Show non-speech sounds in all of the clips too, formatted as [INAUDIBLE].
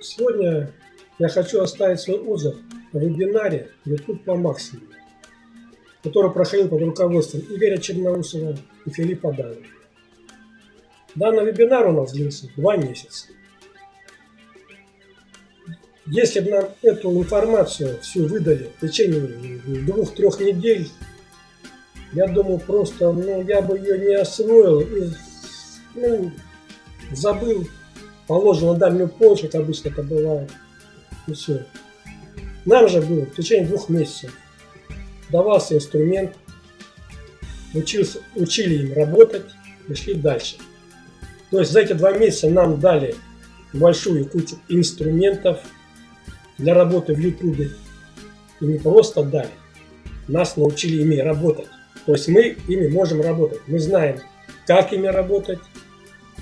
Сегодня я хочу оставить свой отзыв о вебинаре YouTube по максимуму, который проходил под руководством Игоря Черноусова и Филиппа Дана. Данный вебинар у нас длился два месяца. Если бы нам эту информацию всю выдали в течение двух-трех недель, я думаю, просто ну, я бы ее не освоил и ну, забыл положил на дальнюю полочку, как обычно это бывает. И все. Нам же было в течение двух месяцев. Давался инструмент, учился, учили им работать и шли дальше. То есть за эти два месяца нам дали большую кучу инструментов для работы в Ютубе. И не просто дали, нас научили ими работать. То есть мы ими можем работать. Мы знаем, как ими работать.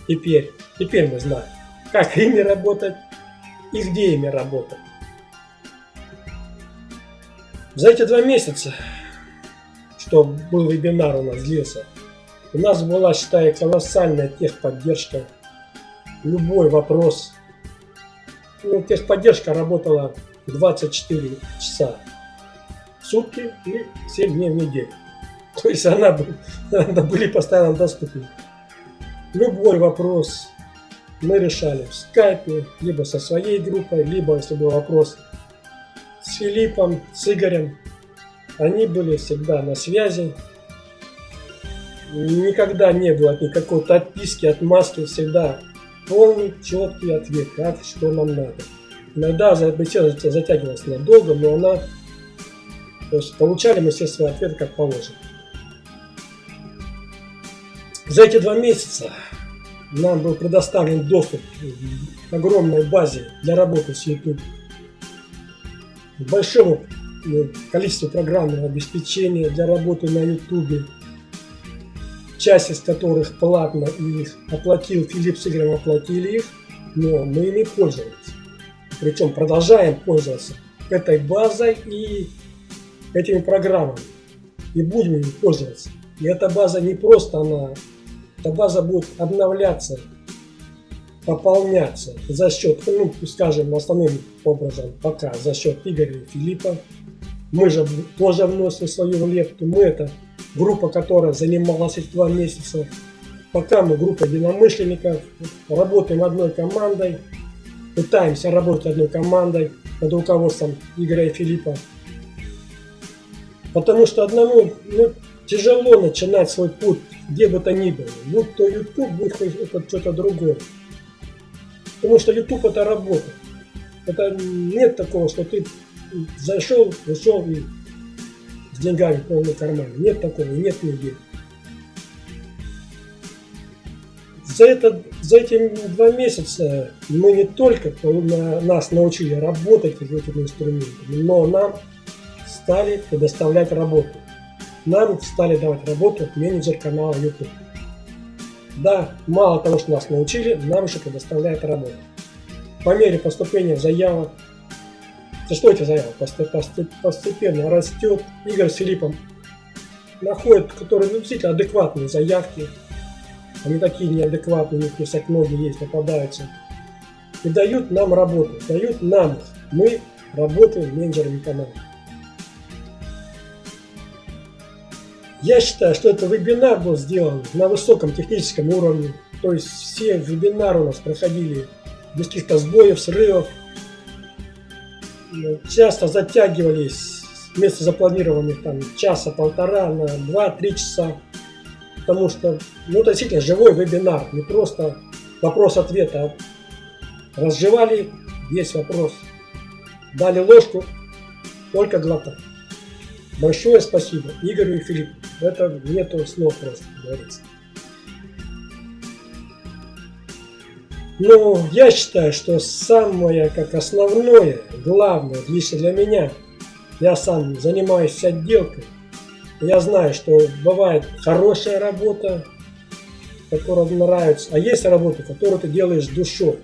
Теперь, теперь мы знаем как ими работать и где ими работать. За эти два месяца, что был вебинар у нас длился, у нас была, считаю, колоссальная техподдержка. Любой вопрос. Ну, техподдержка работала 24 часа в сутки и 7 дней в неделю. То есть она, [LAUGHS] она были постоянно доступны. Любой вопрос, мы решали в скайпе, либо со своей группой, либо, если был вопрос, с Филиппом, с Игорем. Они были всегда на связи. Никогда не было никакой отписки, отмазки, всегда полный, четкий ответ, как, что нам надо. Иногда беседа затягивалась надолго, но она, то есть получали мы все свои ответы как положено. За эти два месяца нам был предоставлен доступ к огромной базе для работы с YouTube, к большому ну, количеству программного обеспечения для работы на YouTube, часть из которых платно, и их оплатил Филипп с Игорем, оплатили их, но мы ими пользовались. Причем продолжаем пользоваться этой базой и этими программами. И будем ими пользоваться. И эта база не просто она эта база будет обновляться, пополняться за счет, ну, скажем, основным образом пока за счет Игоря и Филиппа. Мы же тоже вносим свою лепту. Мы это группа, которая занималась эти два месяца. Пока мы группа единомышленников, работаем одной командой, пытаемся работать одной командой под руководством Игоря и Филиппа. Потому что одному ну, тяжело начинать свой путь где бы то ни было. Будь то YouTube, будь то это что-то другое. Потому что YouTube это работа. Это нет такого, что ты зашел, вышел и с деньгами полный карман. Нет такого, нет нигде. За, это, за эти два месяца мы не только нас научили работать с этими инструментами, но нам стали предоставлять работу нам стали давать работу менеджер канала YouTube. Да, мало того, что нас научили, нам еще предоставляет работу. По мере поступления заявок, за что эти заявки постепенно растет, Игорь с Филиппом находят, которые ну, действительно адекватные заявки, они такие неадекватные, у них всякие многие есть, попадаются, и дают нам работу, дают нам Мы работаем менеджерами канала. Я считаю, что этот вебинар был сделан на высоком техническом уровне. То есть все вебинары у нас проходили без каких-то сбоев, срывов. Часто затягивались вместо запланированных там часа-полтора на 2-3 часа. Потому что, ну, это действительно живой вебинар, не просто вопрос-ответ, а разжевали весь вопрос, дали ложку, только глотать. Большое спасибо Игорю и Филиппу. Это нету слов просто, говорится. Но я считаю, что самое как основное, главное, лично для меня, я сам занимаюсь отделкой, я знаю, что бывает хорошая работа, которая нравится, а есть работа, которую ты делаешь с душой.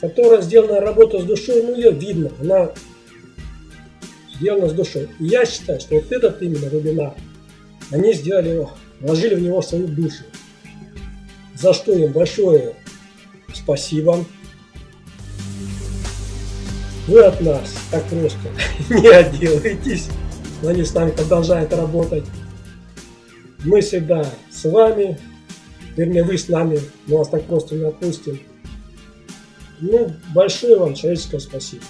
Которая сделана работа с душой, ну ее видно, она сделано с душой. И я считаю, что вот этот именно вебинар, они сделали вложили в него свою душу. За что им большое спасибо. вы от нас так просто [LAUGHS] не отделаетесь. Они с нами продолжают работать. Мы всегда с вами, вернее вы с нами, мы вас так просто не отпустим. Ну, большое вам человеческое спасибо.